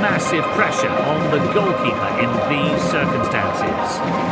massive pressure on the goalkeeper in these circumstances.